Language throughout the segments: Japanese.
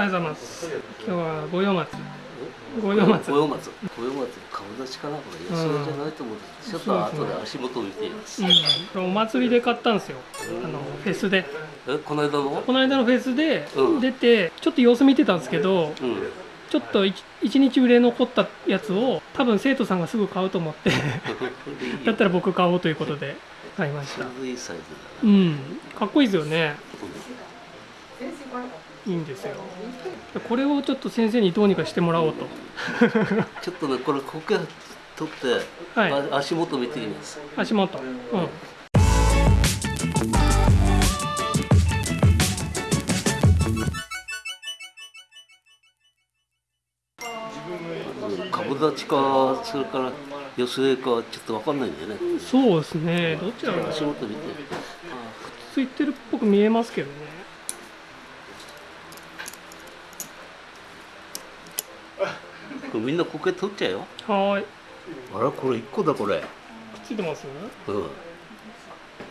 おはようございます。今日は五葉松。五葉松。五葉松。五葉松顔立ちかなこれ。安いじゃないと思うちょっと後で足元を見ています、うん、お祭りで買ったんですよ。あのフェスで。えこの間の？この間のフェスでうん。出てちょっと様子見てたんですけどうん。ちょっと 1, 日売れ残ったやつを多分生徒さんがすぐ買うと思って だったら僕買おうということで買いました。うん。かっこいいですよねいいんですよ。これをちょっと先生にどうにかしてもらおうと。ちょっとねこれ苔取って、はい。あ足元見てみます。足元。うん。株立ちかそれから寄せかちょっとわかんないんだよね。そうですね。どっちだろう足元見て。ついてるっぽく見えますけどねこれみんな苔取っちゃうよはいあらこれ一個だこれくっついてますうん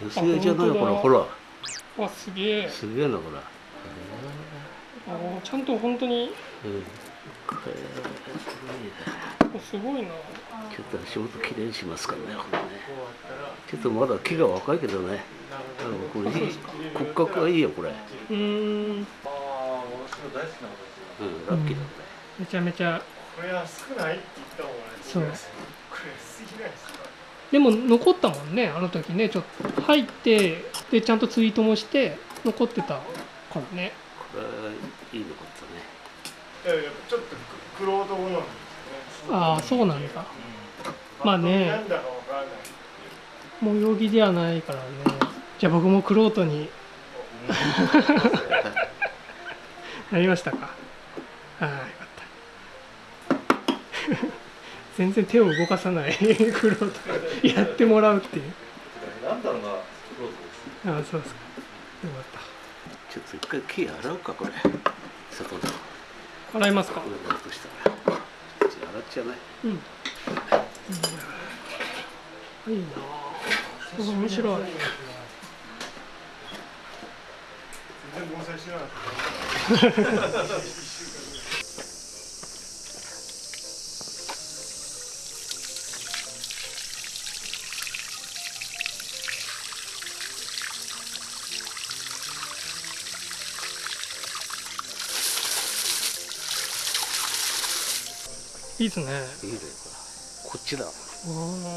寄せじゃないよこれほらわすげえすげえなこれあーちゃんと本当にうんこれすごいなちょっと足元きれいにしますからねこれねちょっとまだ木が若いけどねこれいい骨格がいいよこれうーんうんラッキーだね、めちゃめちゃこれは少ない。って言った方がねそうこれすぎない。ですかでも残ったもんねあの時ねちょっと入ってでちゃんとツイートもして残ってたからねこれはい。い。のかったねい。やい。やちょっとクロード好みですねああそうなんだうんまあねなんだかわからない。模様着ではない。からねじゃあ僕もクロートになりましたか全然手を動かさないクロートやってもらうっていう。なんだろうなクロートですああそうですか。よかっちょっと一回木洗うかこれ。外の洗いますか？れだとしたら。洗っちゃうね。うん、うん、いいな。あ面白い。全然盆栽してなかったいいですね。いいねこっちだ。あ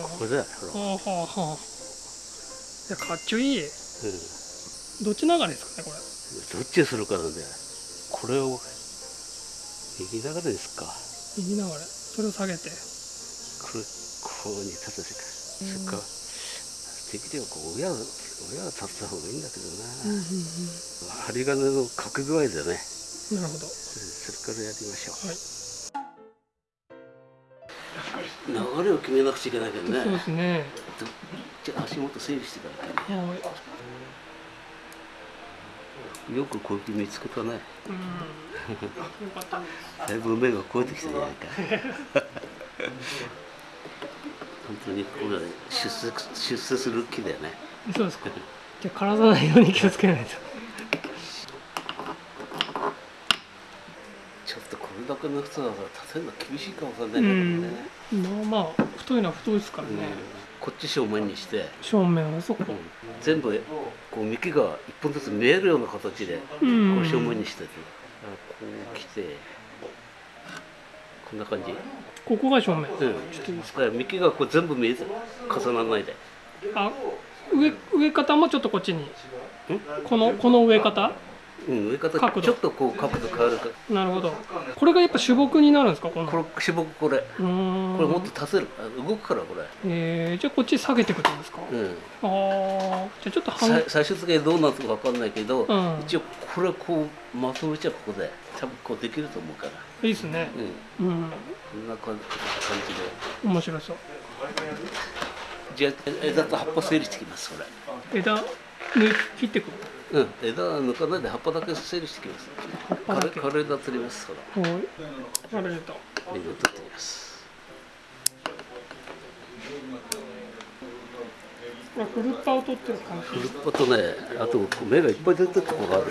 これだよほら。あはあはあはあ。いやかっちょいい。うん。どっち流れですかねこれ。どっちにするかなんでこれを右流れですか。右流れ。それを下げて。これこうに立て。てかそれからできればこう親が親が立った方がいいんだけどうんうんうな、針金のかけ具合でね。んなるほど。それからやりましょう、はい流れを決めなくちゃいけないけどね。そうですね。じゃあ足元整理してからねはいよくこうやって見つけたね。だいぶ目が超えてきたじゃないか本当にこれは出世出世する木だよね。そうですか。じゃあ枯らさないように気をつけないとちょっとこれだけの太さだから立てるの厳しいかもしれないけどね、まあまあ太いのは太いですからうん。ね、こっち正面にして、正面はそこ。うん。全部こう幹が一本ずつ見えるような形でこうん。う正面にしてて、あこう来て。こんな感じ、ここが正面、うん、だから幹がこう全部見えて重ならないで。あ上上方もちょっとこっちに。このこの上方？うん、上方角度。ちょっとこう角度変わるか。なるほど。これがやっぱ主木になるんですかこの。これしぼくこれ。これもっと足せる。あ動くからこれ、えー、じゃあこっち下げていくってことですか、うん、ああじゃあちょっと最終的にどうなるかわかんないけど、うん。一応これこうまとめちゃうここで多分こうできると思うから、いいですね。うん、うん。こんな感じで。面白そう。じゃあ枝と葉っぱ整理してきますこれ。枝抜い切ってくるうん。枝は抜かないで葉っぱだけ整理してきます。葉っぱだけ。枯れ枝取りますほら。はい。あれだ根を取ってきます。これフルッパを取ってる感じ。フルッパとねあと芽がいっぱい出てるところがある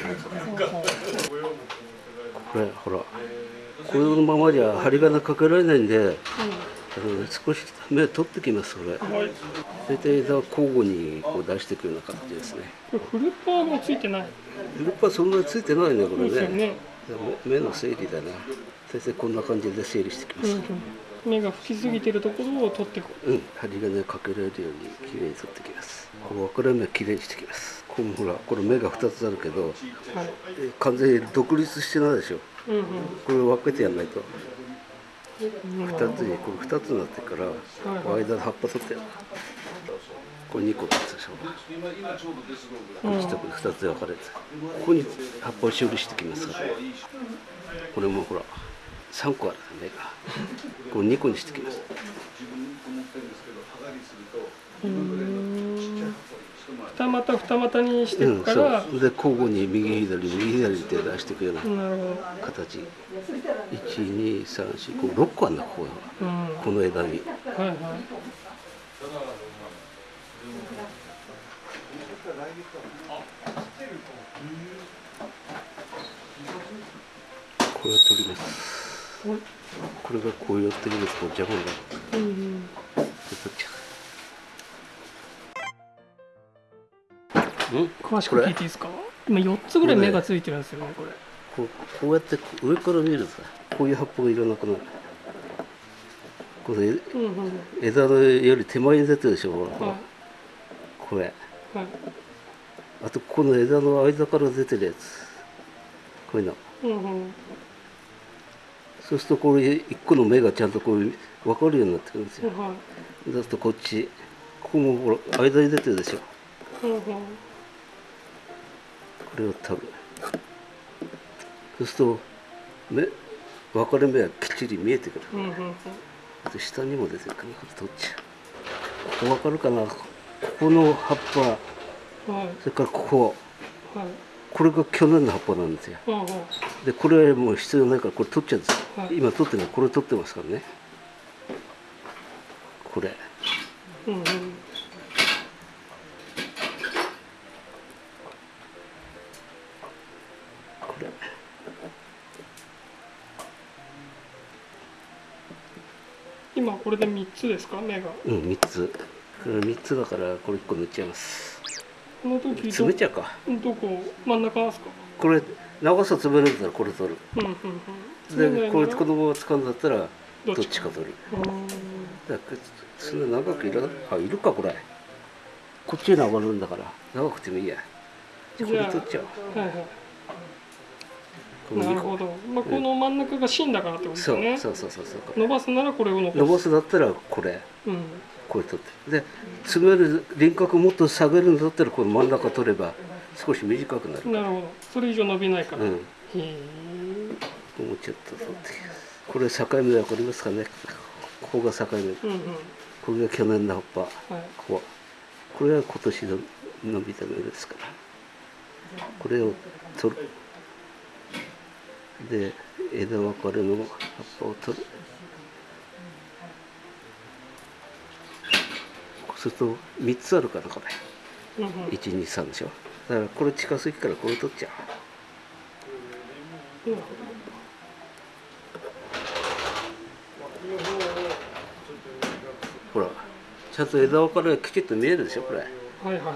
これほら。このままじゃ針金かけられないんであの少し目取ってきますこれ。うん、はい大体枝を交互にこう出していくような形ですね。これフルパーもついてない。ループはそんなについてないねこれね。ね、目目の整理だね大体こんな感じで整理してきます。うんう。ん、目が吹きすぎてるところを取っていくうん、針金かけられるようにきれいに取ってきます。この分かれ目きれいにしてきます。このほらこれ目が2つあるけどはい。え完全に独立してないでしょ。うんうん。これ分けてやんないと。うん。2つにこれ2つになってるからはい間の葉っぱ取ってやるこれ2個でしょうん1と2つで分かれてここに葉っぱを処理してきます。からこれもほら3個ある目がこれ2個にしてきます。二股二股にしてうんいくから、そう。で交互に右左右左って出していくようななるほ形1234こう6個あるんだここど、うん、はいこの枝に。はいこれは取ります。これ。がこう寄ってくるとこう邪魔になるうん。うん詳しく聞いていいですか？今4つぐらい目がついてるんですよね。これ。こうこうやって上から見るとさこういう葉っぱがいらなくなる。これうんうん。枝のより手前に出てるでしょ？はい。これ。はいあとこの枝の間から出てるやつ。こういうの。うんうん。そうするとこれ一個の目がちゃんとこう分かるようになってくるんですよ。はいだとこっちここもほら間に出てるでしょ。うんうん。これを取るそうすると目分かれ目はきっちり見えてくる。うんうんうん。あと下にも出てるからこれ取っちゃう。ここ分かるかな。ここの葉っぱはいそれからここ。はい。これが去年の葉っぱなんですよ。でこれはもう必要ないからこれ取っちゃうんですよ、はい。今取ってるのはこれ取ってますからね。これ。うんうん。これ。今これで3つですか？目が。うん3つ。これ3つだからこれ1個塗っちゃいますこの時ど詰めちゃうか。どこ真ん中ですか？これ長さ詰めるんだったらこれ取る。うんうんうん。でこれこのまま使うんだったらどどっっちちか取る。うん。だそんな長くいらあいるかこれ。こっちに上がるんだから。長くてもいいや。これ取っちゃおう。なるほど、まあ、この真ん中が芯だからってことですそうそうそうそうそう。伸ばすならこれを伸ばす。だったらこれ。うんこれ取って。で詰める輪郭もっと下げるんだったらこの真ん中取れば少し短くなるなるほど。それ以上伸びないから、うん。へえ。もうちょっと取ってこれ境目わかりますかね？ここが境目。うんうん。これが去年の葉っぱ。はい。ここ。これは今年の伸びた芽ですから。これを取る。で枝分かれの葉っぱを取るそうすると3つあるからこれ。うんうん。123でしょ。だからこれ近すぎからこれ取っちゃう。なるほらちゃんと枝分かれがきちっと見えるでしょこれ。はいはいはい。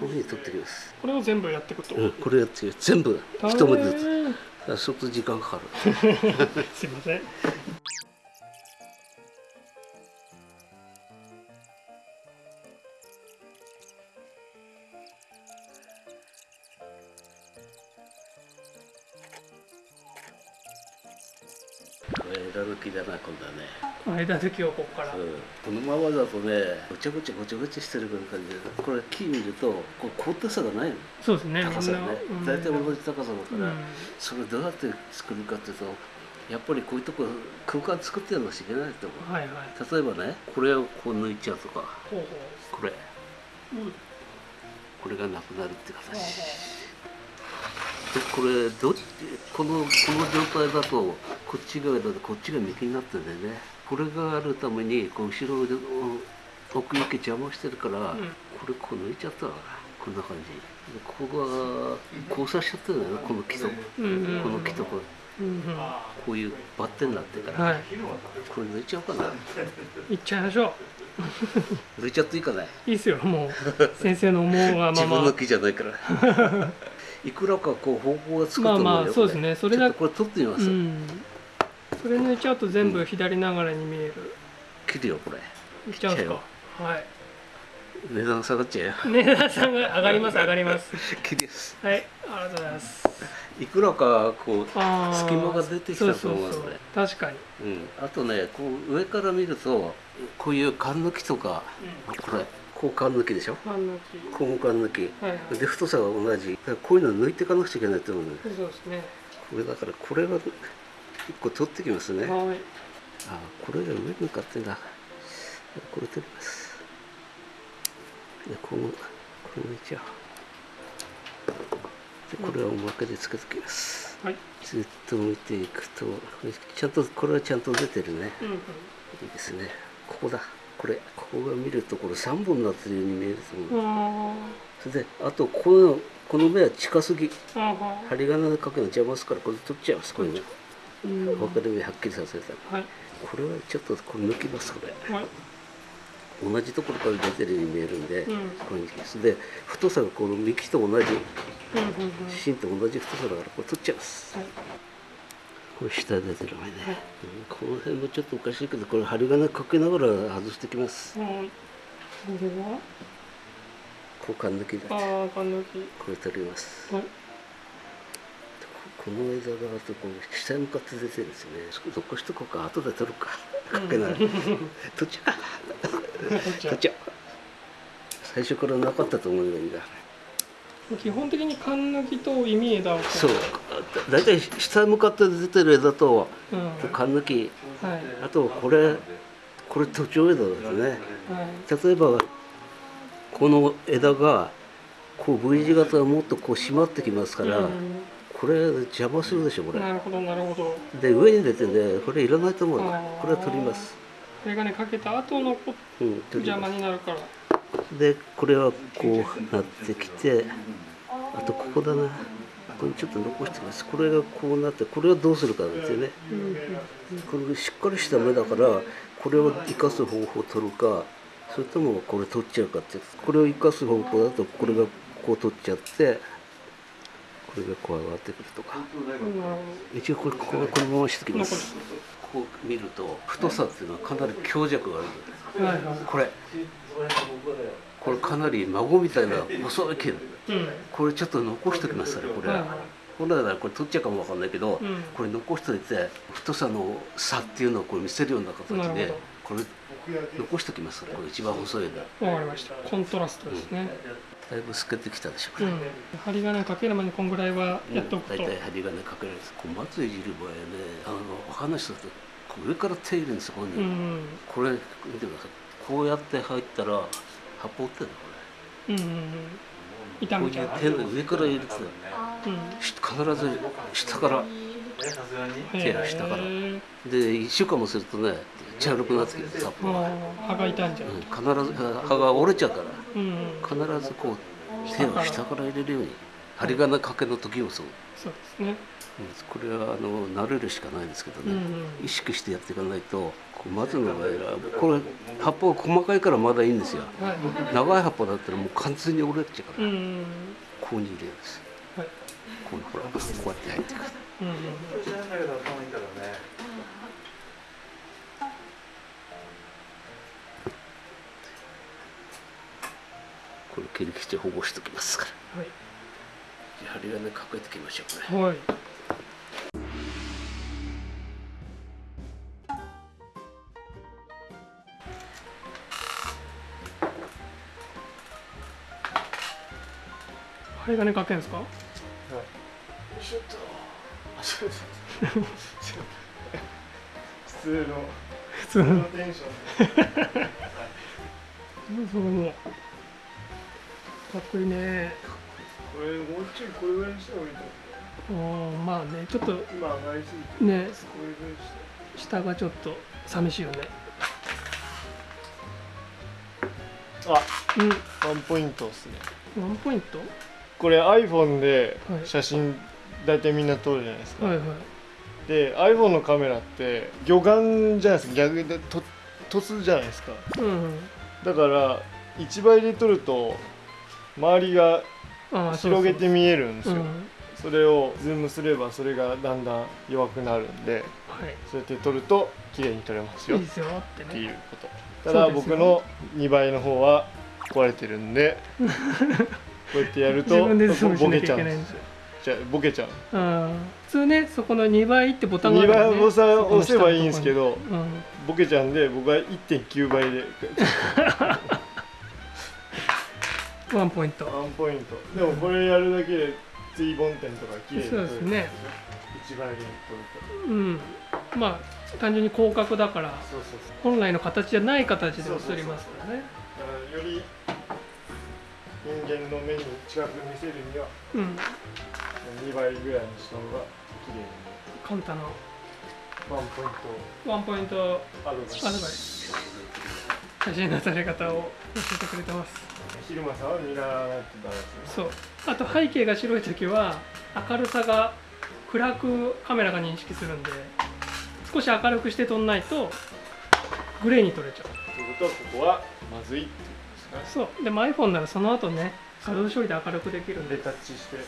こういうふうに取ってきます。これを全部やっていくと、うんこれやって全部。一文字ずつ。だから相当時間かかる。すいませんね間抜きをここから、う。んこのままだとねごちゃごちゃごちゃごちゃしてる感じでこれ木見るとこう高低差がないの。そうですね。高さがね。大体同じ高さだから、うん。それどうやって作るかっていうとやっぱりこういうとこ空間作ってやらなきゃいけないと思う。はいはい。例えばねこれをこう抜いちゃうとかこれ。う、うん、これがなくなるって形。でこれどっちこのこの状態だとこっち側だとこっちが右になってるんだよねこれがあるためにこう後ろで奥行き邪魔してるから、ん。これこう抜いちゃったわ。こんな感じ。でここが交差しちゃってるんだよねこの木と、うんうん。うんこの木とこうんうん。こういうバッテンになってるから、はい。これ抜いちゃおうかな。行っちゃいましょ抜いちゃっていいかなういいっすよもう。先生の思うがま自分のま木じゃないから。いくらかこう方向がつくと思うよ、まあまあそうですこね。それだちょっとこれ取ってみます、うんそれ抜いちゃうと全部左ながらに見える。切るよこれ。いっちゃうんですか？はい。値段下がっちゃうよ。値段さんが上がります上がります。切りです。はいありがとうございます。いくらかこう隙間が出てきたと思うそうそうそう。これ確かに、うん、あとねこう上から見るとこういう缶抜きとかこれこう缶抜きでしょ？ファンの木こうも缶抜き。はいはい。で太さが同じ。だからこういうの抜いていかなくちゃいけないと思うね。そうですね。これだからこれは一個取ってきますね。あはい。これが上に向かってんだ。これ取ります。でこのこれ抜いちゃおうでこれはおまけでつけときます。はい。ずっと見ていくとちゃんとこれはちゃんと出てるね。うんうん。いいですね。ここだ。これここが見るとこれ3本になってるように見えると思う。あそれであとこのこの目は近すぎ。針金でかけるの邪魔すからこれ取っちゃいますこれね。うん分かる目はっきりさせた。はい。これはちょっとこれ抜きますこれ。はい。同じところから出てるように見えるんで、うん。これにで太さがこの幹と同じ。芯と同じ太さだからこれ取っちゃいます。はい。これ下出てる前ね、うんこの辺もちょっとおかしいけどこれ針金かけながら外してきます。はい。これは？交換抜きだ。これ取ります。はいこの枝があとこう下に向かって出てるんですよね残しとこうか。後で取るか。かけない 取っちゃう。こっちゃう。最初からなかったと思えばいいんだ基本的に缶抜きと意味枝をこそう。だいたい下に向かって出てる枝とうん。はい缶抜き。はい。あとこれこれ途中枝ですね。例えばこの枝がこう V 字型がもっとこう締まってきますから、うんこれ邪魔するでしょこれ。なるほどなるほど。で上に出てねこれいらないと思うよあー。これは取ります、これがねかけた後のこうん、邪魔になるから。でこれはこうなってきてあとここだな。ここにちょっと残してます。これがこうなってこれはどうするかなんですよね。うんこれしっかりした芽だからこれを生かす方法を取るかそれともこれ取っちゃうかってこれを生かす方法だとこれがこう取っちゃってこれがこう上がってくるとか。一応これこここのまましておきます。こう見ると太さっていうのはかなり強弱がある。これ。これかなり孫みたいな細い毛。うん。これちょっと残しておきますからこれ。本来ならこれ取っちゃうかもわかんないけど、うん。これ残しておいて太さの差っていうのをこれ見せるような形でこれ残しておきます。これ一番細いの。わかりました。コントラストですねだいぶ透けてきたでしょうん。針金かける前にこんぐらいはやっとくと。大体針金かけるんです。こう松いじる場合はねあのお話だと上から手入れるんですよこういうん。これ見てください。こうやって入ったら葉っぱ折ってるのこうんうんうん。こういう手の上から入れてうん。し必ず下から手が下からへー。で1週間もするとね茶色くなってきて葉っぱが、あー葉が傷んじゃううん、必ず葉が折れちゃうから。うん。うん必ずこう手を下から入れるように針金かけの時もそう、そうですね。うんこれはあの慣れるしかないんですけどね、うんうん。意識してやっていかないとこう松の場合はこれ葉っぱが細かいからまだいいんですよ。はい。長い葉っぱだったらもう完全に折れちゃうから、うんうん。ここに入れるんです。はい。こうほらこうやって入ってくるうん。うん知らないけど頭いいからねこれ切り口保護しておきますから。はい。じゃあ針金かけていきましょうこれ。はい。針金かけんですか？普通の普通の普通のテンションで。それもかっこいいねこれもうちょいこれぐらいにした方がいいと思う。んまあねちょっとう今上がりすぎてね下がちょっと寂しいよね。あうんワンポイントですね。ワンポイント。これ iPhone ではい写真大体みんな撮るじゃないですか、はいはい。で iPhone のカメラって魚眼じゃないですか。逆でと凸じゃないですか。うんだから1倍で撮ると周りが広げて見えるんですよ。うん。それをズームすればそれがだんだん弱くなるんではい。そうやって撮ると綺麗に撮れますよ。っいいですよっていうこと。ただ僕の2倍の方は壊れてるんで こうやってやるとボケちゃうんですよじゃあボケちゃう。うん。普通ねそこの2倍ってボタンがあ2るね。倍ボタン押せばいいんですけどそこの下のとこに。ボケちゃうんで僕は1.9倍で。うん、ワンポイント。ワンポイント。でもこれやるだけで追本点とか綺麗に撮れる。そうですね。一倍で撮るうん。まあ単純に広角だから本来の形じゃない形で映りますからね。だからより人間の目に近く見せるにはうん2倍ぐらいにした方が綺麗に。カンタのワンポイント。ワンポイント。をアドバイス。写真の撮り方を教えてくれてます。昼間さんは見習わないとダメですね。そう。あと背景が白い時は明るさが暗くカメラが認識するんで少し明るくして撮んないとグレーに撮れちゃう。ということはここはまずいってことですねそう。でも iPhone ならその後ね画像処理で明るくできるんで。でタッチして